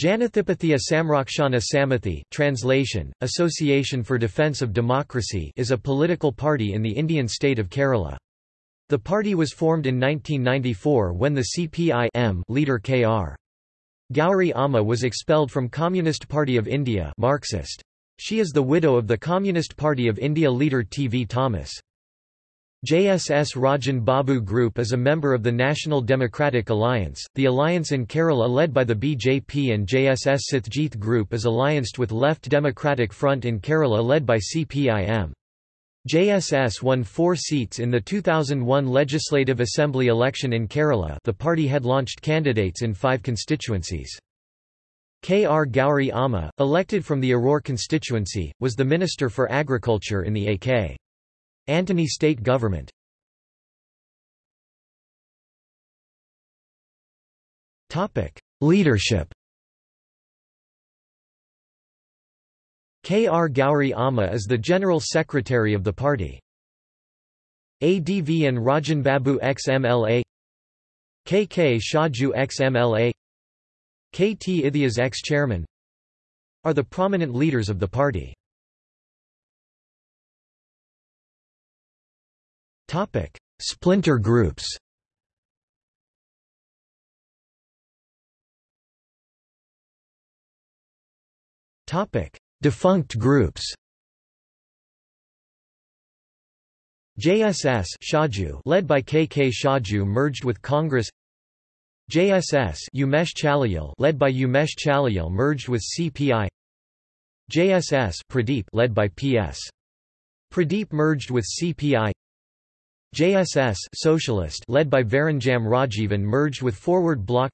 Janathipathiya Samrakshana Samithi translation, Association for Defence of Democracy is a political party in the Indian state of Kerala. The party was formed in 1994 when the CPI leader K.R. Gauri Amma was expelled from Communist Party of India Marxist. She is the widow of the Communist Party of India leader T. V. Thomas. JSS Rajan Babu Group is a member of the National Democratic Alliance. The alliance in Kerala led by the BJP and JSS Satyajit Group is allianced with Left Democratic Front in Kerala led by CPIM. JSS won four seats in the 2001 Legislative Assembly election in Kerala the party had launched candidates in five constituencies. K. R. Gauri Amma, elected from the Aroor constituency, was the Minister for Agriculture in the A.K. Antony state government Leadership K. R. Gauri Amma is the General Secretary of the party. ADV and Rajan Babu ex-MLA K. K. Shaju ex-MLA K. T. Ithias ex-chairman are the prominent leaders of the party. Topic: Splinter groups. Topic: Defunct groups. JSS Shaju led by KK Shaju merged with Congress. JSS Umesh Challiyil led by Umesh Challiyil merged with CPI. JSS Pradeep led by PS. Pradeep merged with CPI. JSS Socialist led by Varanjam Rajivan merged with Forward Bloc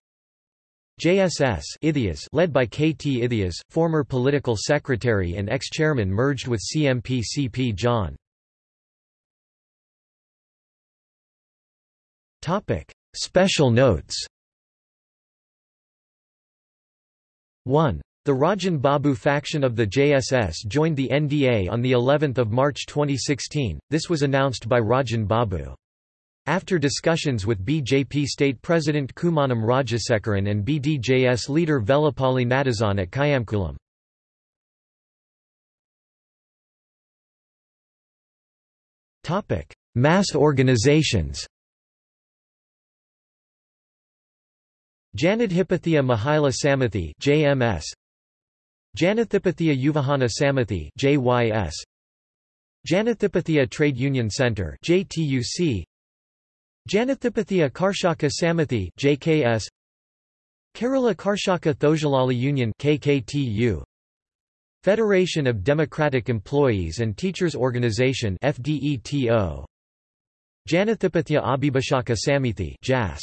JSS Ithias led by KT Ithias, former political secretary and ex-chairman merged with CMP CP John. Special notes 1. The Rajan Babu faction of the JSS joined the NDA on the 11th of March 2016. This was announced by Rajan Babu. After discussions with BJP State President Kummanam Rajasekharan and BDJS leader Vellappally Natesan at Kayamkulam. Topic: Mass organizations. Janadhipathya Mahila Samithi (JMS), Janathipathiya Yuvahana Samithi JYS Janathipathiya Trade Union Center JTUC Janathipathiya Karshaka Samithi JKS Kerala Karshaka Thozhilali Union KKTU Federation of Democratic Employees and Teachers Organization FDETO Janathipathiya Abhibhashaka Samithi JAS